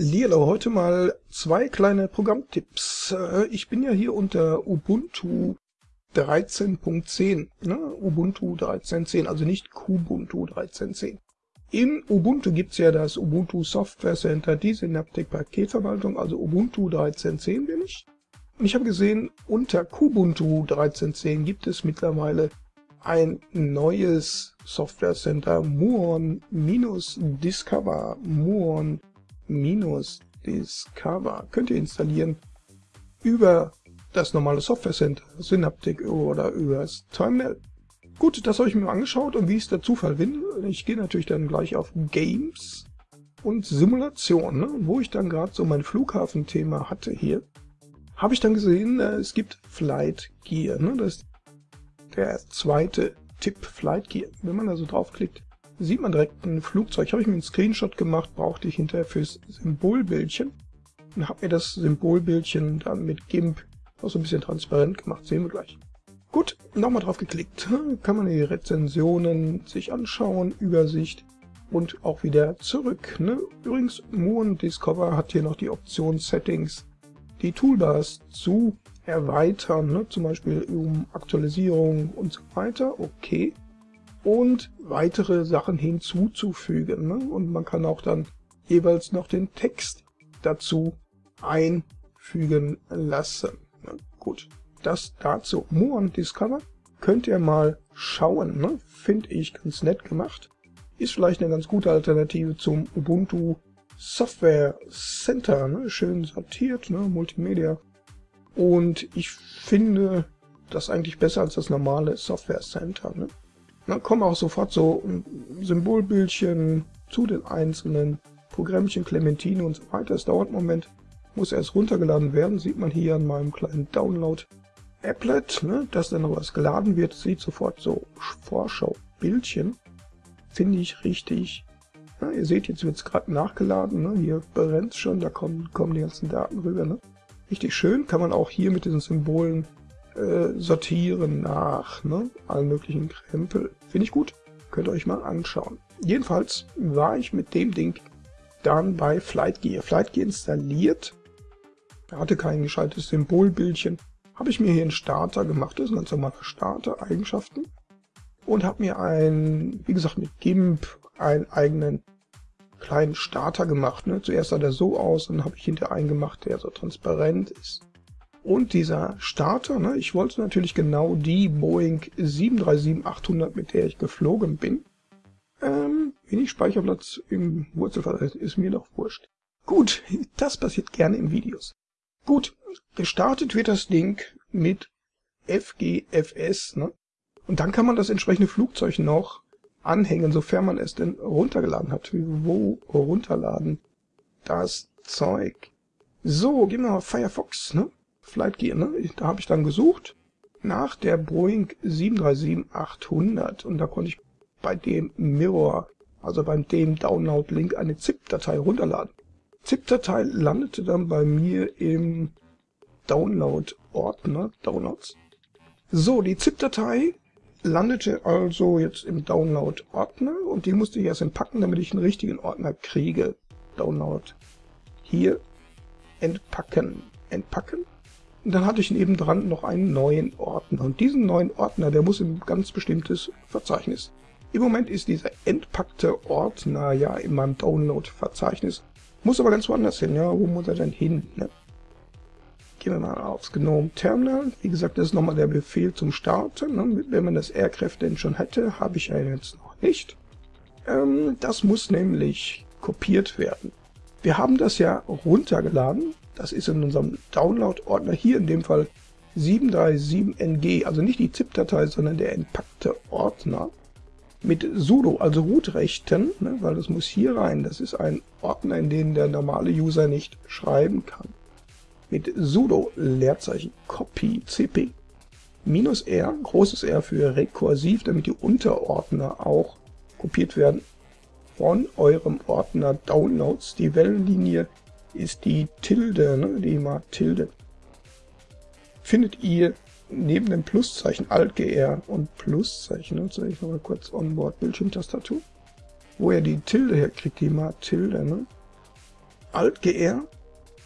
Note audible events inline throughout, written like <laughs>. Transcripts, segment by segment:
Lilo, heute mal zwei kleine Programmtipps. Äh, ich bin ja hier unter Ubuntu 13.10, ne? Ubuntu 13.10, also nicht Kubuntu 13.10. In Ubuntu gibt's ja das Ubuntu Software Center, die Synaptic Paketverwaltung, also Ubuntu 13.10 bin ich. Und ich habe gesehen, unter Kubuntu 13.10 gibt es mittlerweile ein neues Software Center, Muon-Discover, Muon Discover könnt ihr installieren über das normale Software Center, Synaptic oder übers Terminal. Gut, das habe ich mir angeschaut und wie es der Zufall will, ich gehe natürlich dann gleich auf Games und Simulation, ne, wo ich dann gerade so mein Flughafenthema hatte hier, habe ich dann gesehen, äh, es gibt Flight Gear. Ne, das ist der zweite Tipp Flight Gear. Wenn man da so draufklickt, sieht man direkt ein Flugzeug. Habe ich mir einen Screenshot gemacht, brauchte ich hinterher fürs Symbolbildchen. Und habe mir das Symbolbildchen dann mit GIMP auch so ein bisschen transparent gemacht. Sehen wir gleich. Gut, nochmal drauf geklickt. <laughs> Kann man die Rezensionen sich anschauen, Übersicht und auch wieder zurück. Ne? Übrigens, Moon Discover hat hier noch die Option Settings, die Toolbars zu erweitern, ne? zum Beispiel um Aktualisierung und so weiter. Okay und weitere Sachen hinzuzufügen. Ne? Und man kann auch dann jeweils noch den Text dazu einfügen lassen. Ne? Gut, das dazu. More Discover könnt ihr mal schauen. Ne? Finde ich ganz nett gemacht. Ist vielleicht eine ganz gute Alternative zum Ubuntu Software Center. Ne? Schön sortiert, ne? Multimedia. Und ich finde das eigentlich besser als das normale Software Center. Ne? Dann kommen auch sofort so Symbolbildchen zu den einzelnen Programmchen, Clementine und so weiter. Es dauert einen Moment, muss erst runtergeladen werden, sieht man hier an meinem kleinen Download-Applet, ne, dass dann noch was geladen wird, sieht sofort so Vorschau-Bildchen. Finde ich richtig. Ja, ihr seht, jetzt wird es gerade nachgeladen, ne, hier brennt schon, da kommen, kommen die ganzen Daten rüber. Ne. Richtig schön, kann man auch hier mit diesen Symbolen äh, sortieren nach ne, allen möglichen Krempel. Finde ich gut. Könnt ihr euch mal anschauen. Jedenfalls war ich mit dem Ding dann bei Flightgear. Flightgear installiert. Er hatte kein gescheites Symbolbildchen. Habe ich mir hier einen Starter gemacht. Das ist ein ganz normaler Starter, Eigenschaften. Und habe mir ein, wie gesagt, mit GIMP einen eigenen kleinen Starter gemacht. Ne? Zuerst sah der so aus, dann habe ich hinter einen gemacht, der so transparent ist. Und dieser Starter, ne, ich wollte natürlich genau die Boeing 737-800, mit der ich geflogen bin. Ähm, wenig Speicherplatz im Wurzelfall ist mir doch wurscht. Gut, <laughs> das passiert gerne in Videos. Gut, gestartet wird das Ding mit FGFS, ne? Und dann kann man das entsprechende Flugzeug noch anhängen, sofern man es denn runtergeladen hat. Wo runterladen? Das Zeug. So, gehen wir mal Firefox, ne? Flightgear, ne? Da habe ich dann gesucht nach der Boeing 737-800 und da konnte ich bei dem Mirror, also beim dem Download-Link, eine ZIP-Datei runterladen. ZIP-Datei landete dann bei mir im Download-Ordner, Downloads. So, die ZIP-Datei landete also jetzt im Download-Ordner und die musste ich erst entpacken, damit ich einen richtigen Ordner kriege. Download. Hier entpacken. Entpacken. Und dann hatte ich nebendran noch einen neuen Ordner. Und diesen neuen Ordner, der muss in ein ganz bestimmtes Verzeichnis. Im Moment ist dieser entpackte Ordner ja in meinem Download-Verzeichnis. Muss aber ganz woanders hin. Ja, wo muss er denn hin? Ne? Gehen wir mal aufs GNOME Terminal. Wie gesagt, das ist nochmal der Befehl zum Starten. Ne? Wenn man das Aircraft denn schon hätte, habe ich ja jetzt noch nicht. Ähm, das muss nämlich kopiert werden. Wir haben das ja runtergeladen das ist in unserem Download-Ordner hier in dem Fall 737NG, also nicht die ZIP-Datei, sondern der entpackte Ordner mit sudo, also Root-Rechten, ne, weil das muss hier rein. Das ist ein Ordner, in den der normale User nicht schreiben kann. Mit sudo Leerzeichen copy cp minus r, großes R für rekursiv, damit die Unterordner auch kopiert werden von eurem Ordner Downloads. Die Wellenlinie ist die Tilde, ne, die mal Tilde. Findet ihr neben dem Pluszeichen Alt-GR und Pluszeichen, ne, zeige ich nochmal kurz Onboard Bildschirmtastatur, wo ihr die Tilde herkriegt, die mal Tilde, ne? Alt GR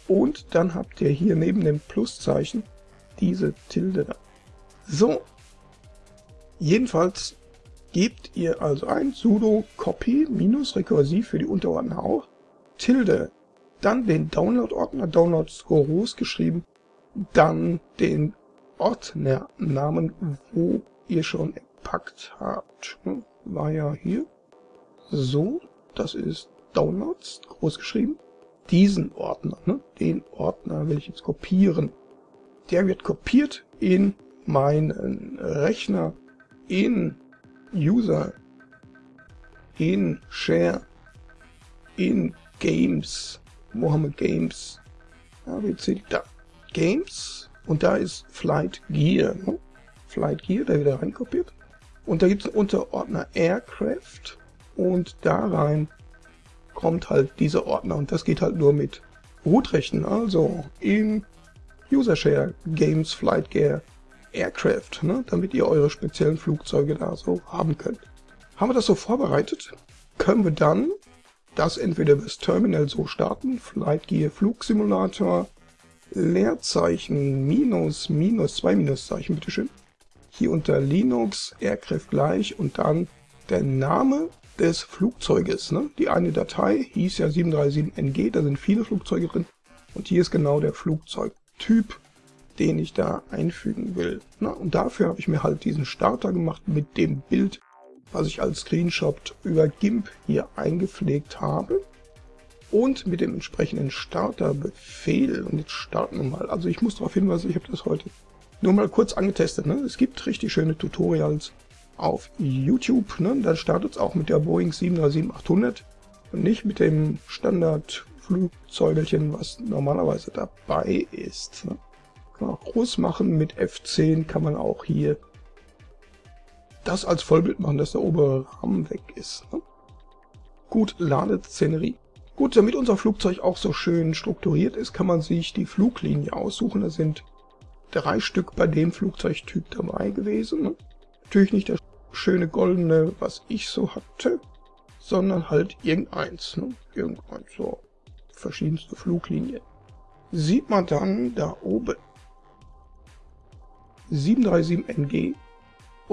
und dann habt ihr hier neben dem Pluszeichen diese Tilde da. So, jedenfalls gebt ihr also ein sudo copy minus rekursiv für die Unterordner auch, Tilde, dann den Download-Ordner, Downloads groß geschrieben, dann den Ordnernamen, wo ihr schon empackt habt. Hm, war ja hier. So, das ist Downloads, groß geschrieben. Diesen Ordner, ne, den Ordner will ich jetzt kopieren. Der wird kopiert in meinen Rechner, in User, in Share, in Games. Wo haben wir Games? ABC, da. Games. Und da ist Flight Gear. Ne? Flight Gear, da wieder reinkopiert. Und da gibt es einen Unterordner Aircraft. Und da rein kommt halt dieser Ordner. Und das geht halt nur mit Rootrechten. Also in User Share Games Flight Gear Aircraft. Ne? Damit ihr eure speziellen Flugzeuge da so haben könnt. Haben wir das so vorbereitet? Können wir dann das entweder das Terminal so starten, Flight Gear Flugsimulator, Leerzeichen, Minus, Minus, zwei Minuszeichen, bitteschön. Hier unter Linux, Aircraft gleich und dann der Name des Flugzeuges. Ne? Die eine Datei hieß ja 737NG, da sind viele Flugzeuge drin. Und hier ist genau der Flugzeugtyp, den ich da einfügen will. Na, und dafür habe ich mir halt diesen Starter gemacht mit dem Bild, was ich als Screenshot über GIMP hier eingepflegt habe und mit dem entsprechenden Starterbefehl. Und jetzt starten wir mal. Also ich muss darauf hinweisen, ich habe das heute nur mal kurz angetestet. Ne? Es gibt richtig schöne Tutorials auf YouTube. Ne? Dann startet es auch mit der Boeing 737-800 und nicht mit dem Standardflugzeugelchen, was normalerweise dabei ist. Ne? Kann man auch groß machen. Mit F10 kann man auch hier das als Vollbild machen, dass der obere Rahmen weg ist. Ne? Gut, ladet Szenerie. Gut, damit unser Flugzeug auch so schön strukturiert ist, kann man sich die Fluglinie aussuchen. Da sind drei Stück bei dem Flugzeugtyp dabei gewesen. Ne? Natürlich nicht das schöne goldene, was ich so hatte, sondern halt irgendeins. Ne? Irgendeins, so verschiedenste Fluglinien. Sieht man dann da oben 737NG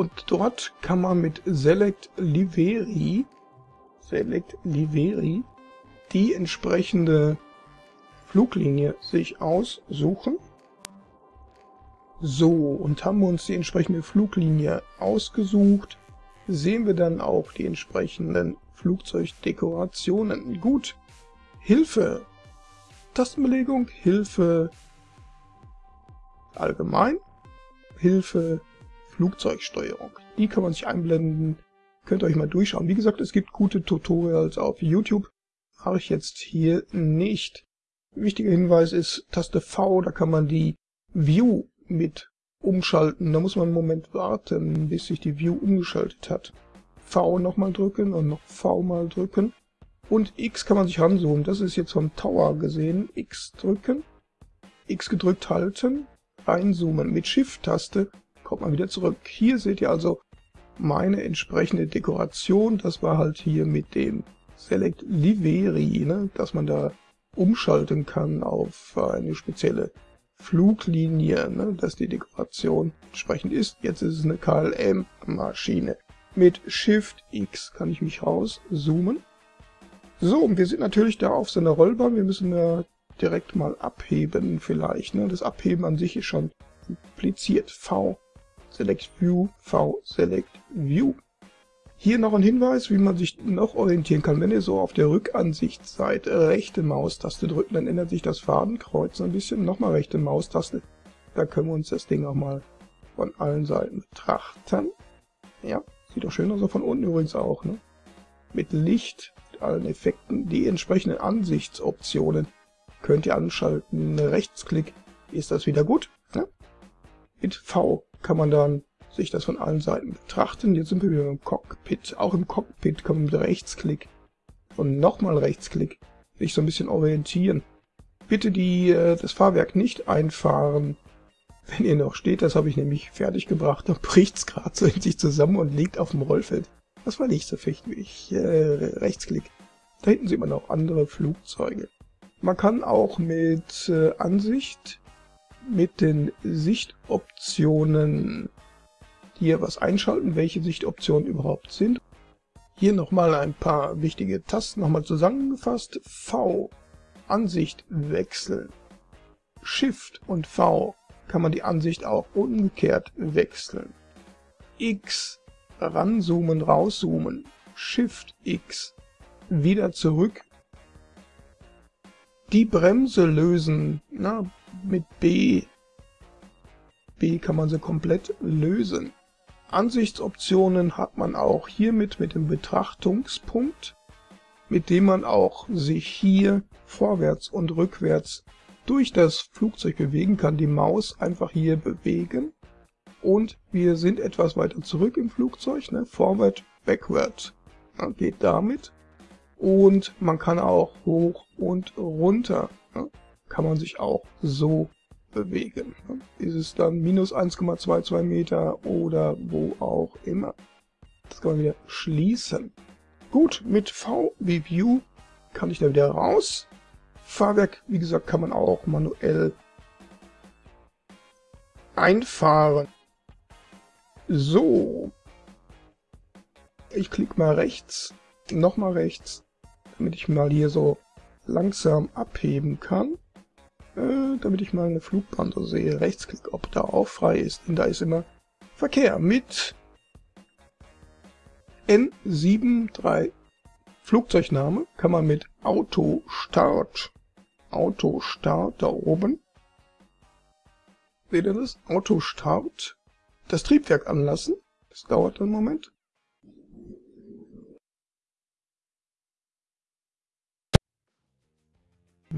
und dort kann man mit Select Liveri, Select Liveri die entsprechende Fluglinie sich aussuchen. So, und haben wir uns die entsprechende Fluglinie ausgesucht, sehen wir dann auch die entsprechenden Flugzeugdekorationen. Gut, Hilfe, Tastenbelegung, Hilfe allgemein, Hilfe Flugzeugsteuerung. Die kann man sich einblenden, könnt ihr euch mal durchschauen. Wie gesagt, es gibt gute Tutorials auf YouTube mache ich jetzt hier nicht. Wichtiger Hinweis ist Taste V, da kann man die View mit umschalten. Da muss man einen Moment warten, bis sich die View umgeschaltet hat. V nochmal drücken und noch V mal drücken. Und X kann man sich ranzoomen. Das ist jetzt vom Tower gesehen. X drücken, X gedrückt halten, reinzoomen. Mit Shift-Taste kommt man wieder zurück. Hier seht ihr also meine entsprechende Dekoration. Das war halt hier mit dem Select Liveri, ne, dass man da umschalten kann auf eine spezielle Fluglinie, ne, dass die Dekoration entsprechend ist. Jetzt ist es eine KLM-Maschine. Mit Shift X kann ich mich rauszoomen. So, und wir sind natürlich da auf so einer Rollbahn. Wir müssen da direkt mal abheben vielleicht. Ne? Das Abheben an sich ist schon impliziert. V Select View, V Select View. Hier noch ein Hinweis, wie man sich noch orientieren kann. Wenn ihr so auf der Rückansicht seid, rechte Maustaste drücken, dann ändert sich das Fadenkreuz ein bisschen. Nochmal rechte Maustaste. Da können wir uns das Ding auch mal von allen Seiten betrachten. Ja, sieht doch schön aus, von unten übrigens auch. Ne? Mit Licht, mit allen Effekten. Die entsprechenden Ansichtsoptionen könnt ihr anschalten. Rechtsklick ist das wieder gut. Ne? Mit V kann man dann sich das von allen Seiten betrachten. Jetzt sind wir wieder im Cockpit. Auch im Cockpit kann man mit Rechtsklick und nochmal Rechtsklick sich so ein bisschen orientieren. Bitte die, äh, das Fahrwerk nicht einfahren, wenn ihr noch steht. Das habe ich nämlich fertig gebracht. Da <laughs> bricht's gerade so in sich zusammen und liegt auf dem Rollfeld. Das war nicht so fechtig. Äh, Rechtsklick. Da hinten sieht man auch andere Flugzeuge. Man kann auch mit äh, Ansicht, mit den Sichtoptionen hier was einschalten, welche Sichtoptionen überhaupt sind. Hier nochmal ein paar wichtige Tasten nochmal zusammengefasst. V, Ansicht wechseln. Shift und V kann man die Ansicht auch umgekehrt wechseln. X, ranzoomen, rauszoomen. Shift X, wieder zurück. Die Bremse lösen, na, mit B. B kann man sie komplett lösen. Ansichtsoptionen hat man auch hiermit mit dem Betrachtungspunkt, mit dem man auch sich hier vorwärts und rückwärts durch das Flugzeug bewegen kann. Die Maus einfach hier bewegen und wir sind etwas weiter zurück im Flugzeug, ne? forward, backward, geht damit. Und man kann auch hoch und runter, ne? Kann man sich auch so bewegen. Ist es dann minus 1,22 Meter oder wo auch immer. Das kann man wieder schließen. Gut, mit V wie View kann ich da wieder raus. Fahrwerk, wie gesagt, kann man auch manuell einfahren. So. Ich klicke mal rechts, nochmal rechts, damit ich mal hier so langsam abheben kann. Äh, damit ich mal eine Flugbahn so sehe. Rechtsklick, ob da auch frei ist. Denn da ist immer Verkehr mit N73 Flugzeugname kann man mit Auto Start, Auto Start da oben, seht ihr das? Auto Start, das Triebwerk anlassen. Das dauert einen Moment.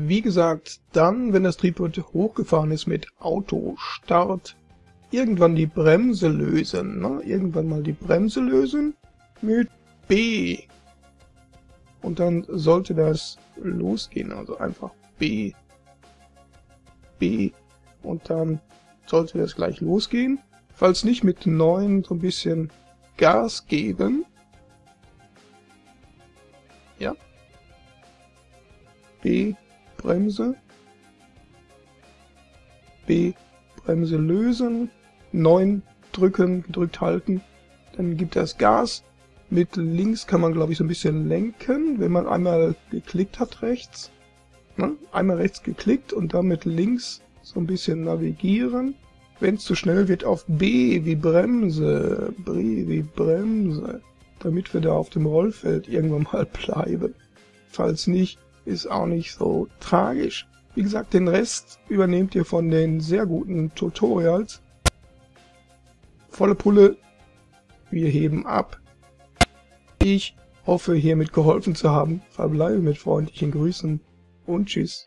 Wie gesagt, dann, wenn das Triebwerk hochgefahren ist mit Autostart, irgendwann die Bremse lösen. Ne? Irgendwann mal die Bremse lösen mit B. Und dann sollte das losgehen. Also einfach B. B. Und dann sollte das gleich losgehen. Falls nicht mit 9 so ein bisschen Gas geben. Ja. B Bremse, B, Bremse lösen, 9 drücken, gedrückt halten, dann gibt das Gas. Mit links kann man, glaube ich, so ein bisschen lenken, wenn man einmal geklickt hat rechts. Ne? Einmal rechts geklickt und dann mit links so ein bisschen navigieren. Wenn es zu schnell wird, auf B wie Bremse, B wie Bremse, damit wir da auf dem Rollfeld irgendwann mal <laughs> bleiben. Falls nicht, ist auch nicht so tragisch. Wie gesagt, den Rest übernehmt ihr von den sehr guten Tutorials. Volle Pulle, wir heben ab. Ich hoffe, hiermit geholfen zu haben. Verbleibe mit freundlichen Grüßen und tschüss.